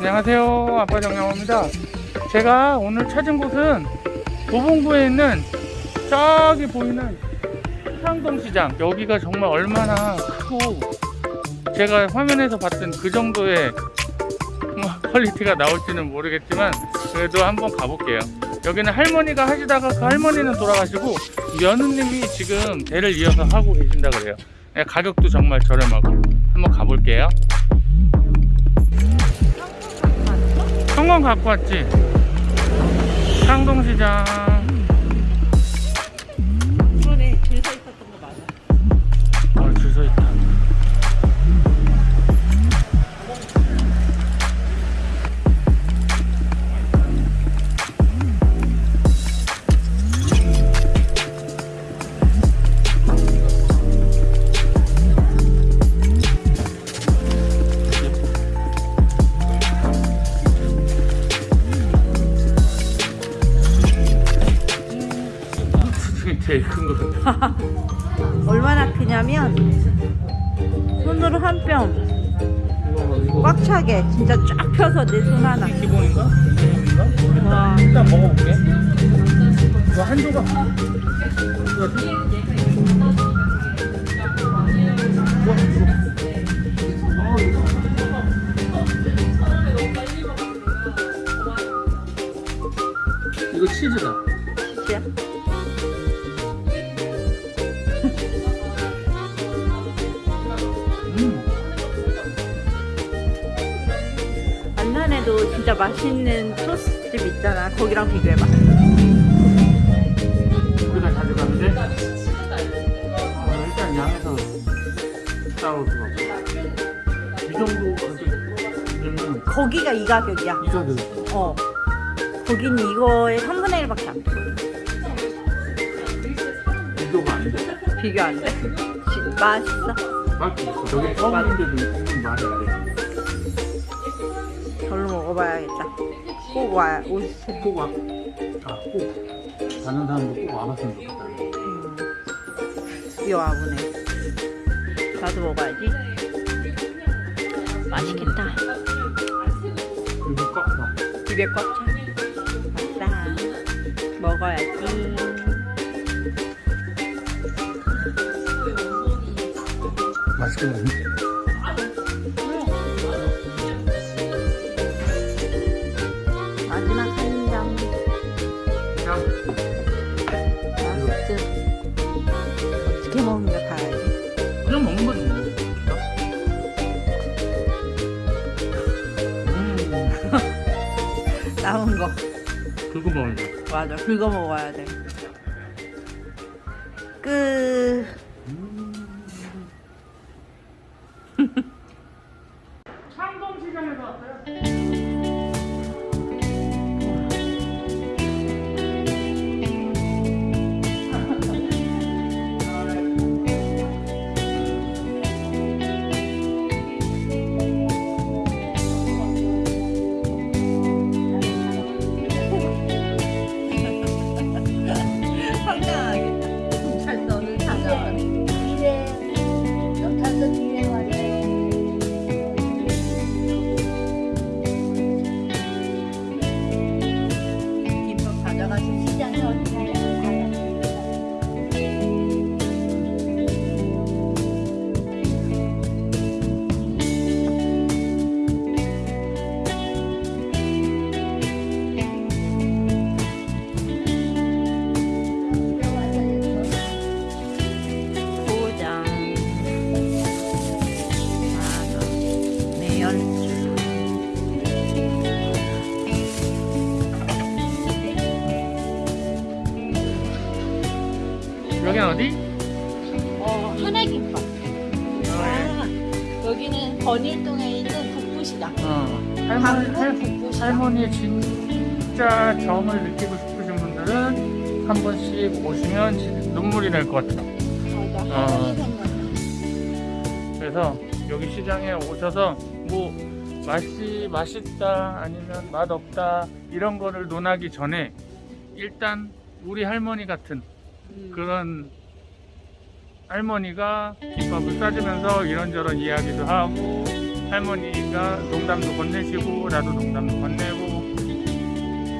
안녕하세요. 아빠 정영호입니다. 제가 오늘 찾은 곳은 도봉구에 있는 저기 보이는 상동시장. 여기가 정말 얼마나 크고 제가 화면에서 봤던 그 정도의 뭐 quality가 나올지는 모르겠지만 그래도 한번 가볼게요. 여기는 할머니가 하시다가 그 할머니는 돌아가시고 며느님이 지금 대를 이어서 하고 계신다 그래요. 네, 가격도 정말 저렴하고 한번 가볼게요 성공 갖고 왔지? 상동시장 얼마나 크냐면 손으로 한 뼘 꽉 차게 진짜 쫙 펴서 내 손 하나 기본인가? 와 일단 먹어볼게. 이거 한 조각. 진짜 맛있는 토스집 있잖아 거기랑 비교해봐 우리가 자주 가는데 어, 일단 양에서 없어. 이 정도 가격이면 거기가 이 가격이야 이 가격. 어 거긴 이거의 3분의 1밖에 안 돼. 비교가 안 돼. 비교 안 돼. 지- 맛있어. 맛이 있어. 여기 처음인데도 말이 안 돼. 먹어봐야겠다. 꼭 와야 오세요. 꼭 와. 아, 꼭. 가는 사람도 꼭 와봤으면 좋겠다. 음. 드디어 와보네. 나도 먹어야지. 맛있겠다. 그리고 꽉 차. 입에 꽉 차. 아싸. 먹어야지. 맛있겠네. 맛있어. 어떻게 먹는가 봐야지. 그냥 먹는 거지. 뭐. 음, 남은 거. 긁어 먹는 거. 맞아. 긁어 먹어야 돼. 끝. 창동시장에서 왔어요. 어디? 어 하나김밥 아, 여기는 건일동에 있는 북부시장 어. 할머니, 강북 할, 북부시장 할머니의 진짜 정을 느끼고 싶으신 분들은 한 번씩 오시면 진- 눈물이 날 것 같아요. 맞아 어. 할머니 그래서 여기 시장에 오셔서 뭐 맛이 맛있다 아니면 맛 없다 이런 거를 논하기 전에 일단 우리 할머니 같은 음. 그런 할머니가 김밥을 싸주면서 이런저런 이야기도 하고 할머니가 농담도 건네시고 나도 농담도 건네고.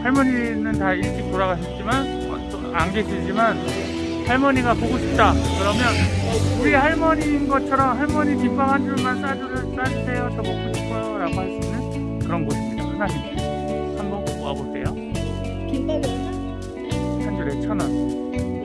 할머니는 다 일찍 돌아가셨지만 안 계시지만 할머니가 보고 싶다. 그러면 우리 할머니인 것처럼 할머니 김밥 한 줄만 싸주, 싸주세요. 저 먹고 싶어요. 라고 할 수 있는 그런 곳입니다. 하나님 한번 와보세요. 김밥이 얼마? 한 줄에 천원